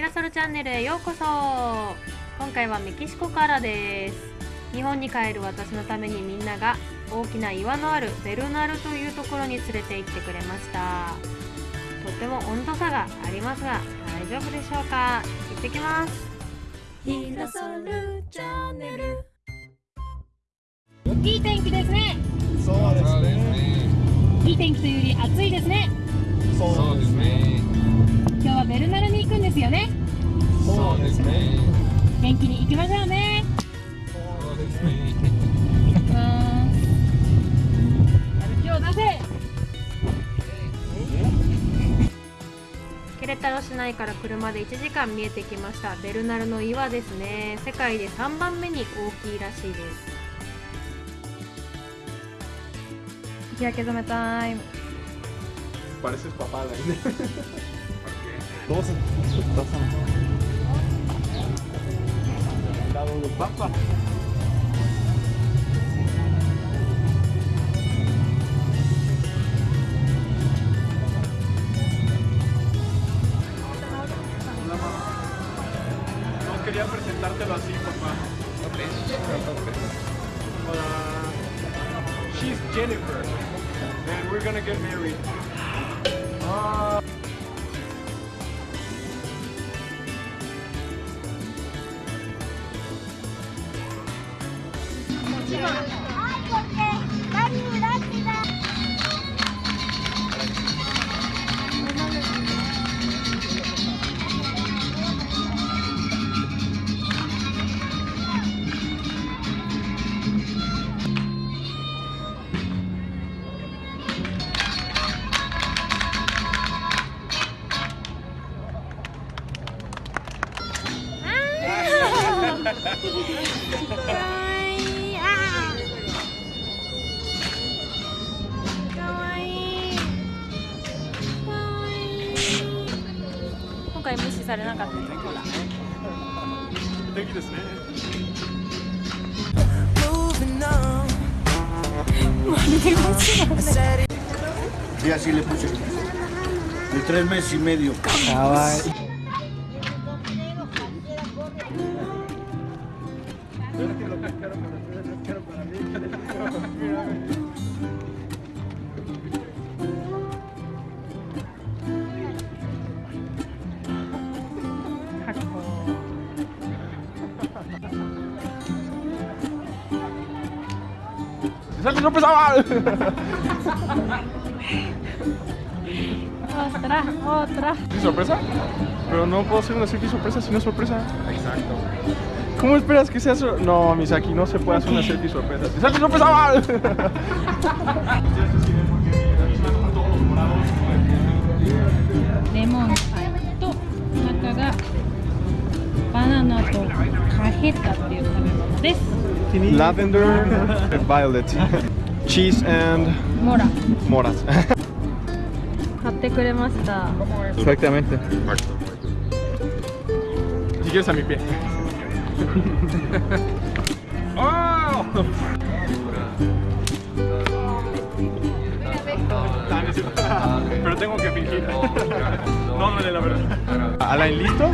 ミラソルチャンネルへようこそ。今回はメキシコからです。日本に帰る私のためにみんなが大きな岩のあるベルナルというところに連れて行ってくれました。とても温度差がありますが大丈夫でしょうか？行ってきます。ミラソルチャンネル。いい天気ですね。そうですね。いい天気というより暑いですね。そうですね。今日はベルナルに行くんですよね。そうですね。元気に行きましょうね。そうですね。行きます。やる気を出せケレタロ市内から車で1時間見えてきました。ベルナルの岩ですね。世界で3番目に大きいらしいです。日焼け止めタイム。Pareces papá, la Dos, dos Dado de papa. No quería presentártelo así, papá. Uh, she's Jennifer, and we're gonna get married. Ah. 是吗回無視されなかったねほら素敵ですね。 Y así le puse. De tres meses y medio. ¡Salte, no pesaba! otra, otra. ¿Y sorpresa? Pero no puedo hacer una selfie sorpresa si no es sorpresa. Exacto. ¿Cómo esperas que sea sorpresa? No, Misaki, no se puede hacer una selfie sorpresa. ¡Salte, no pesaba! Lemon, to, naka ga, banana to, cajeta, がバナナとカヘッタっていう食べ物です Lavender and violet. Cheese and モラ moras. 買ってくれました Exactamente. Si quieres a mi pie. ¡Oh! Ah, no es cierto. Pero tengo que fingir. No, no, la verdad. Alain, ¿listo?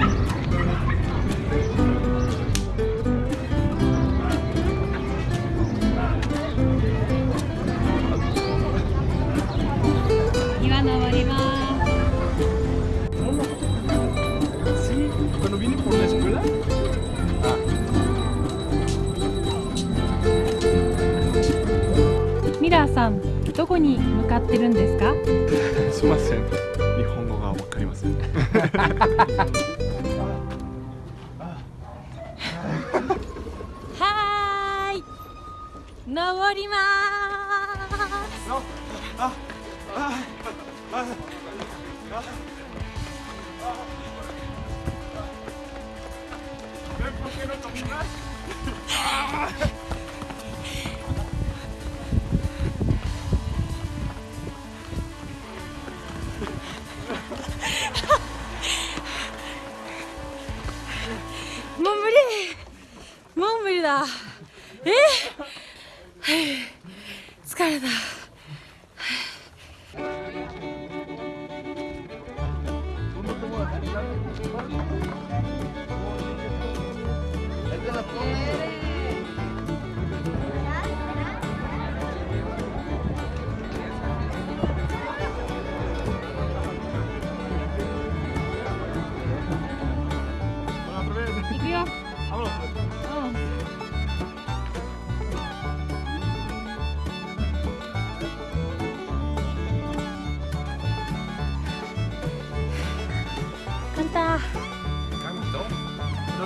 どこに向かってるんですか？すみません。日本語がわかりません。はーい登りますも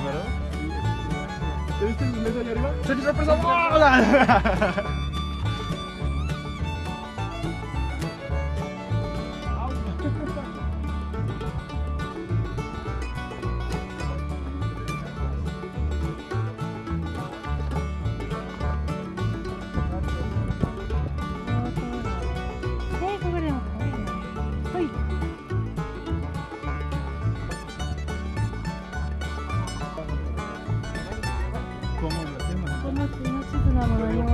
perro. ¿Te viste el allá arriba? ¡Soy sorpresa! ¡Hola! 月命綱のよう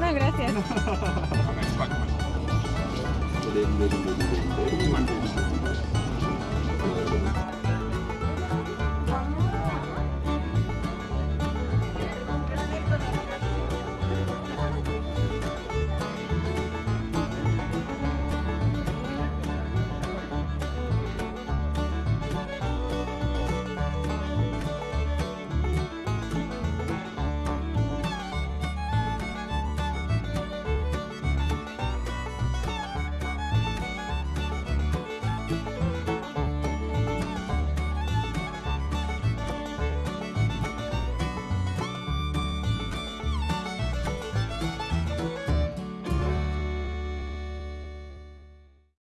No, gracias.